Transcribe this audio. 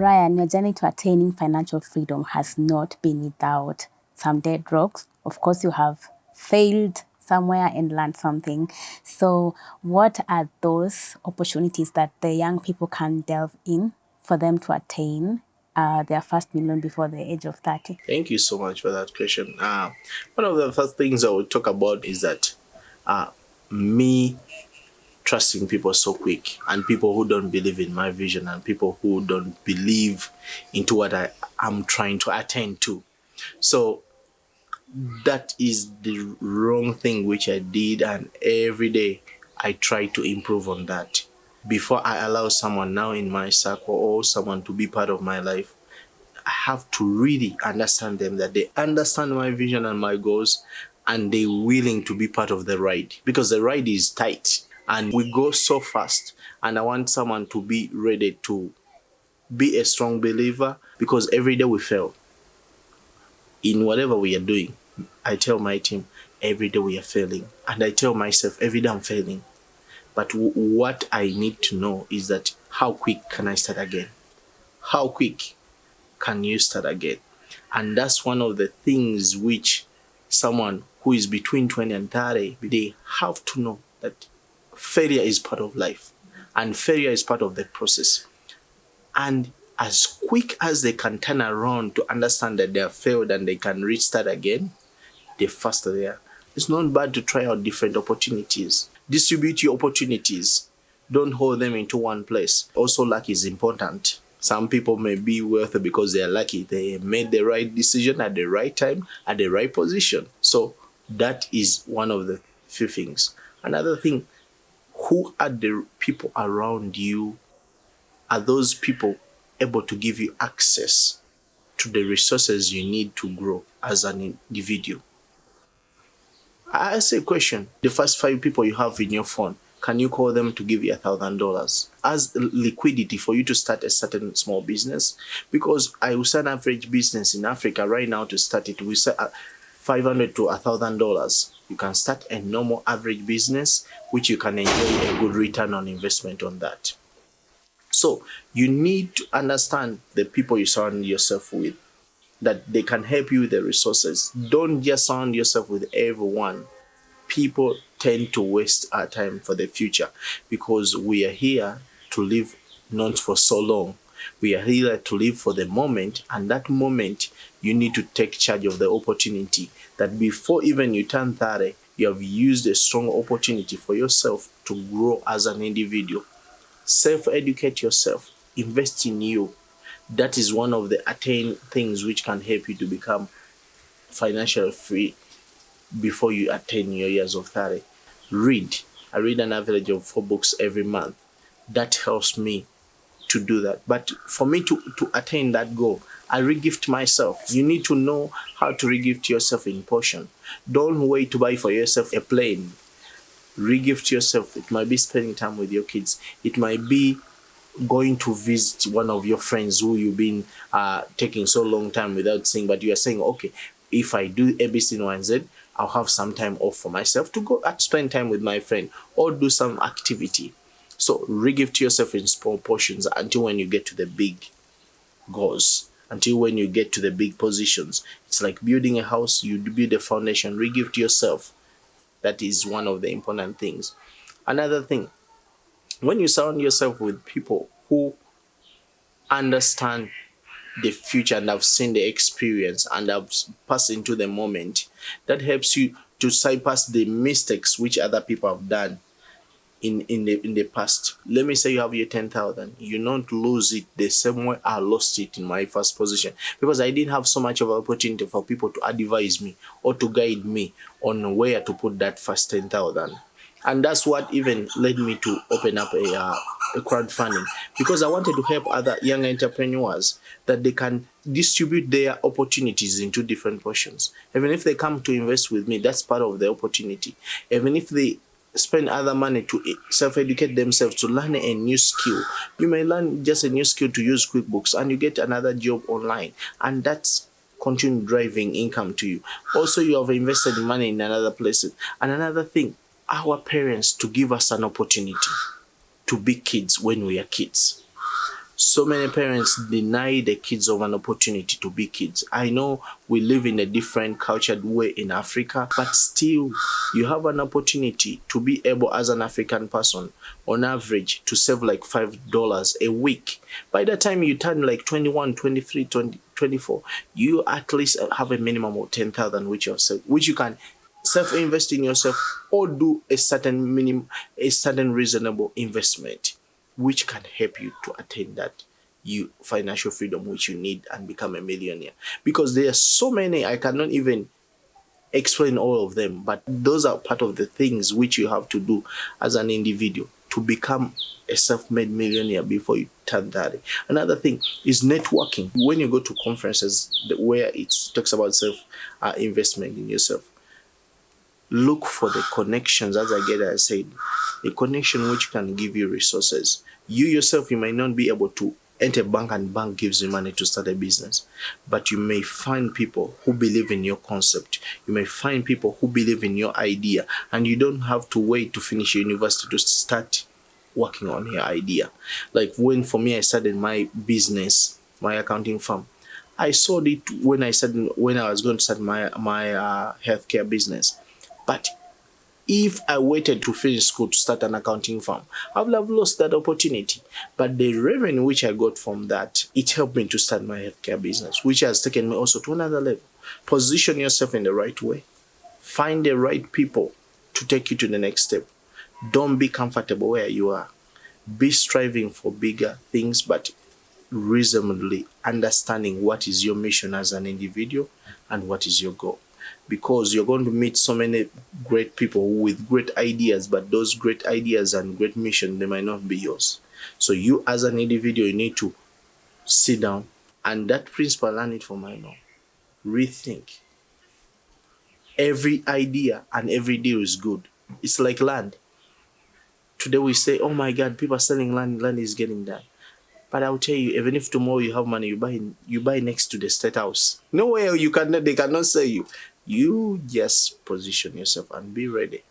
Brian, your journey to attaining financial freedom has not been without some dead rocks. Of course, you have failed somewhere and learned something. So, what are those opportunities that the young people can delve in for them to attain uh, their first million before the age of 30? Thank you so much for that question. Uh, one of the first things I would talk about is that uh, me trusting people so quick and people who don't believe in my vision and people who don't believe into what I am trying to attain to. So that is the wrong thing which I did and every day I try to improve on that. Before I allow someone now in my circle or someone to be part of my life, I have to really understand them that they understand my vision and my goals and they're willing to be part of the ride because the ride is tight and we go so fast and I want someone to be ready to be a strong believer because every day we fail in whatever we are doing. I tell my team every day we are failing and I tell myself every day I'm failing. But what I need to know is that how quick can I start again? How quick can you start again? And that's one of the things which someone who is between 20 and 30, they have to know that failure is part of life and failure is part of the process. And as quick as they can turn around to understand that they have failed and they can restart again, the faster they are. It's not bad to try out different opportunities. Distribute your opportunities. Don't hold them into one place. Also, luck is important. Some people may be wealthy because they are lucky. They made the right decision at the right time, at the right position. So that is one of the few things. Another thing, who are the people around you? Are those people able to give you access to the resources you need to grow as an individual? I ask a question. The first five people you have in your phone, can you call them to give you a thousand dollars as liquidity for you to start a certain small business? Because I will start an average business in Africa right now to start it. We start at uh, 500 to a thousand dollars you can start a normal average business, which you can enjoy a good return on investment on that. So you need to understand the people you surround yourself with, that they can help you with the resources. Don't just surround yourself with everyone. People tend to waste our time for the future because we are here to live not for so long. We are here to live for the moment, and that moment you need to take charge of the opportunity that before even you turn 30, you have used a strong opportunity for yourself to grow as an individual. Self-educate yourself, invest in you. That is one of the attain things which can help you to become financially free before you attain your years of 30. Read. I read an average of four books every month. That helps me to do that. But for me to, to attain that goal, I regift myself. You need to know how to regift yourself in portion. Don't wait to buy for yourself a plane. Regift yourself. It might be spending time with your kids. It might be going to visit one of your friends who you've been uh, taking so long time without seeing, but you are saying, okay, if I do ABC, and Z, I'll have some time off for myself to go and spend time with my friend or do some activity. So regift yourself in small portions until when you get to the big goals until when you get to the big positions. It's like building a house, you build a foundation, regift yourself. That is one of the important things. Another thing, when you surround yourself with people who understand the future and have seen the experience and have passed into the moment, that helps you to bypass the mistakes which other people have done in in the in the past. Let me say you have your 10,000 you don't lose it the same way I lost it in my first position. Because I didn't have so much of opportunity for people to advise me or to guide me on where to put that first 10,000 and that's what even led me to open up a, uh, a crowdfunding. Because I wanted to help other young entrepreneurs that they can distribute their opportunities into different portions. Even if they come to invest with me, that's part of the opportunity. Even if they spend other money to self-educate themselves to learn a new skill. You may learn just a new skill to use QuickBooks and you get another job online and that's continue driving income to you. Also, you have invested money in another places. And another thing, our parents to give us an opportunity to be kids when we are kids. So many parents deny the kids of an opportunity to be kids. I know we live in a different cultured way in Africa, but still you have an opportunity to be able as an African person on average to save like $5 a week. By the time you turn like 21, 23, 20, 24, you at least have a minimum of 10,000 which you which you can self-invest in yourself or do a certain minimum, a certain reasonable investment which can help you to attain that you financial freedom which you need and become a millionaire. Because there are so many i cannot even explain all of them but those are part of the things which you have to do as an individual to become a self-made millionaire before you turn 30 another thing is networking. When you go to conferences where it talks about self uh, investment in yourself look for the connections as i get i said a connection which can give you resources. You yourself you might not be able to enter bank and bank gives you money to start a business but you may find people who believe in your concept. You may find people who believe in your idea and you don't have to wait to finish university to start working on your idea. Like when for me i started my business my accounting firm. I saw it when i started when i was going to start my my uh, healthcare business but if I waited to finish school to start an accounting firm, I would have lost that opportunity. But the revenue which I got from that, it helped me to start my healthcare business, which has taken me also to another level. Position yourself in the right way. Find the right people to take you to the next step. Don't be comfortable where you are. Be striving for bigger things, but reasonably understanding what is your mission as an individual and what is your goal because you're going to meet so many great people with great ideas, but those great ideas and great mission, they might not be yours. So you as an individual, you need to sit down and that principle, learn it from my mom. Rethink. Every idea and every deal is good. It's like land. Today we say, oh my God, people are selling land, land is getting done. But I'll tell you, even if tomorrow you have money, you buy you buy next to the state house. Nowhere you cannot they cannot sell you. You just position yourself and be ready.